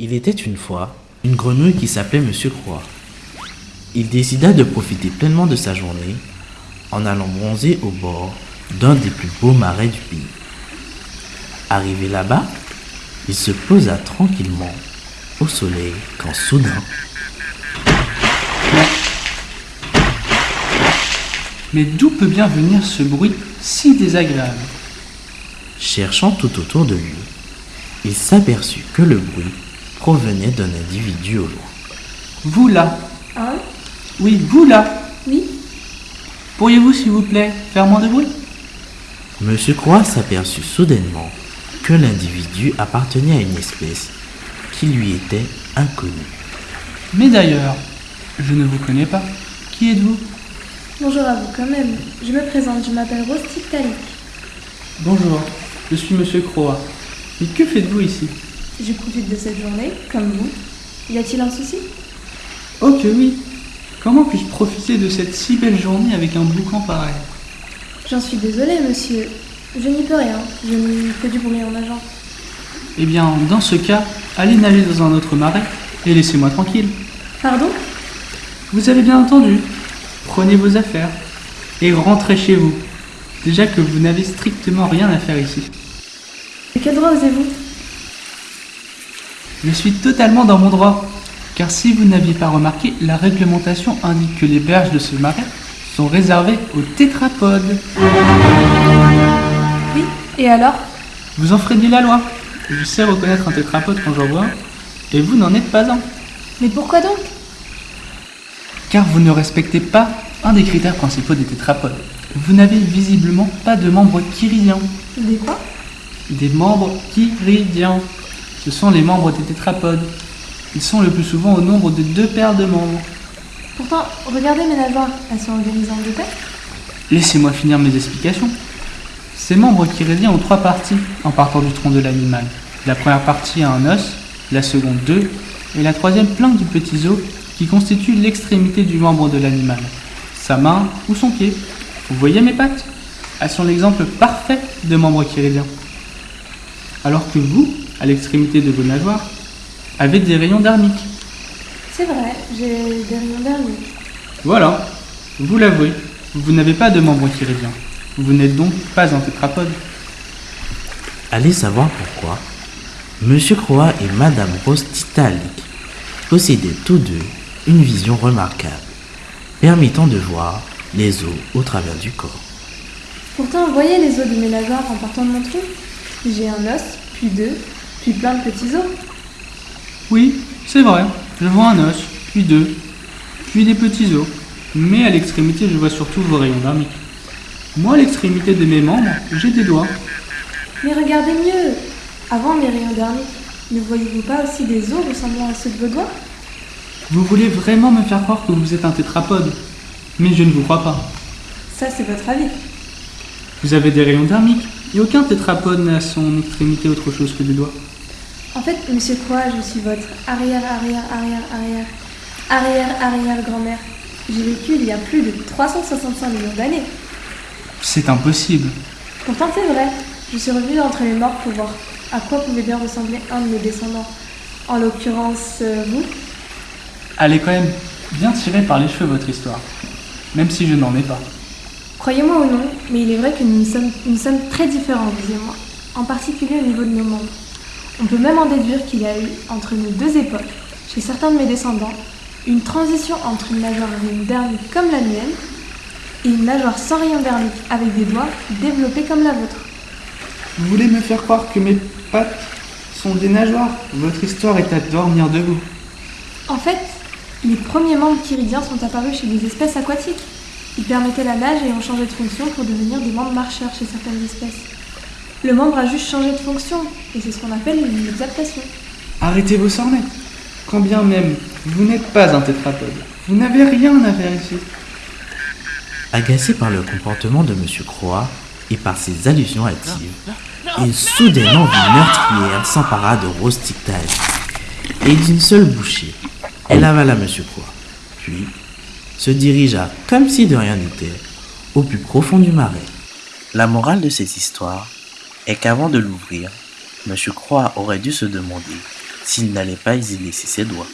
Il était une fois une grenouille qui s'appelait Monsieur Croix. Il décida de profiter pleinement de sa journée en allant bronzer au bord d'un des plus beaux marais du pays. Arrivé là-bas, il se posa tranquillement au soleil quand soudain, Mais d'où peut bien venir ce bruit si désagréable? cherchant tout autour de lui, il s'aperçut que le bruit provenait d'un individu au loin. Vous là Hein Oui, vous là Oui Pourriez-vous, s'il vous plaît, faire moins de bruit? Monsieur Croix s'aperçut soudainement que l'individu appartenait à une espèce qui lui était inconnue. Mais d'ailleurs, je ne vous connais pas. Qui êtes-vous? Bonjour à vous quand même. Je me présente, je m'appelle Rose. Bonjour, je suis Monsieur Croix. Mais que faites-vous ici? Je profite de cette journée, comme vous. Y a-t-il un souci? Oh que oui Comment puis-je profiter de cette si belle journée avec un boucan pareil? J'en suis désolée, monsieur. Je n'y peux rien. Je n'y fais du bruit en nageant. Eh bien, dans ce cas, allez nager dans un autre marais et laissez-moi tranquille. Pardon? Vous avez bien entendu. Prenez vos affaires et rentrez chez vous. Déjà que vous n'avez strictement rien à faire ici. De quel droit osez-vous? Je suis totalement dans mon droit. Car si vous n'aviez pas remarqué, la réglementation indique que les berges de ce marais sont réservées aux tétrapodes. Oui Et alors? Vous enfreignez la loi. Je sais reconnaître un tétrapode quand j'en vois un, et vous n'en êtes pas un. Mais pourquoi donc? Car vous ne respectez pas un des critères principaux des tétrapodes. Vous n'avez visiblement pas de membres chiridiens. Des quoi? Des membres chiridiens. Ce sont les membres des tétrapodes. Ils sont le plus souvent au nombre de deux paires de membres. Pourtant, regardez mes nageoires. Elles sont organisées en deux paires. Laissez-moi finir mes explications. Ces membres chiridiens ont trois parties en partant du tronc de l'animal. La première partie a un os, la seconde deux, et la troisième plein de petits os qui constituent l'extrémité du membre de l'animal, sa main ou son pied. Vous voyez mes pattes? Elles sont l'exemple parfait de membres chiridiens. Alors que vous, à l'extrémité de vos nageoires, avez des rayons dermiques. C'est vrai, j'ai des rayons dermiques. Voilà, vous l'avouez, vous n'avez pas de membres chiridiens. Vous n'êtes donc pas un tétrapode. Allez savoir pourquoi. Monsieur Croix et Madame Rose Titalik possédaient tous deux une vision remarquable, permettant de voir les os au travers du corps. Pourtant, voyez les os de mes nageoires en partant de mon trou? J'ai un os, puis deux, puis plein de petits os. Oui, c'est vrai. Je vois un os, puis deux, puis des petits os. Mais à l'extrémité, je vois surtout vos rayons dermiques. Moi, à l'extrémité de mes membres, j'ai des doigts. Mais regardez mieux Avant mes rayons dermiques, ne voyez-vous pas aussi des os ressemblant à ceux de vos doigts? Vous voulez vraiment me faire croire que vous êtes un tétrapode Mais je ne vous crois pas. Ça, c'est votre avis. Vous avez des rayons dermiques, et aucun tétrapode n'a à son extrémité autre chose que des doigts. En fait, monsieur Croix, je suis votre arrière, arrière, arrière, arrière, arrière, arrière grand-mère. J'ai vécu il y a plus de 365 millions d'années. C'est impossible. Pourtant, c'est vrai. Je suis revenue d'entre les morts pour voir à quoi pouvait bien ressembler un de mes descendants. En l'occurrence, euh, vous. Elle est quand même bien tirée par les cheveux, votre histoire. Même si je n'en ai pas. Croyez-moi ou non, mais il est vrai que nous sommes, nous sommes très différents, vous et moi. En particulier au niveau de nos membres. On peut même en déduire qu'il y a eu, entre nos deux époques, chez certains de mes descendants, une transition entre une nageoire dermique comme la mienne et une nageoire sans rayon dermique avec des doigts développés comme la vôtre. Vous voulez me faire croire que mes pattes sont des nageoires? Votre histoire est à dormir debout. En fait, les premiers membres chiridiens sont apparus chez des espèces aquatiques. Ils permettaient la nage et ont changé de fonction pour devenir des membres marcheurs chez certaines espèces. Le membre a juste changé de fonction, et c'est ce qu'on appelle une exaptation. Arrêtez vos sornettes. Quand bien même vous n'êtes pas un tétrapode, vous n'avez rien à faire ici. Agacé par le comportement de Monsieur Croix et par ses allusions hâtives, il soudainement vit meurtrière s'empara de Rose Tic-Tac. Et d'une seule bouchée, elle avala Monsieur Croix, puis se dirigea, comme si de rien n'était, au plus profond du marais. La morale de cette histoire est qu'avant de l'ouvrir, Monsieur Croix aurait dû se demander s'il n'allait pas y laisser ses doigts.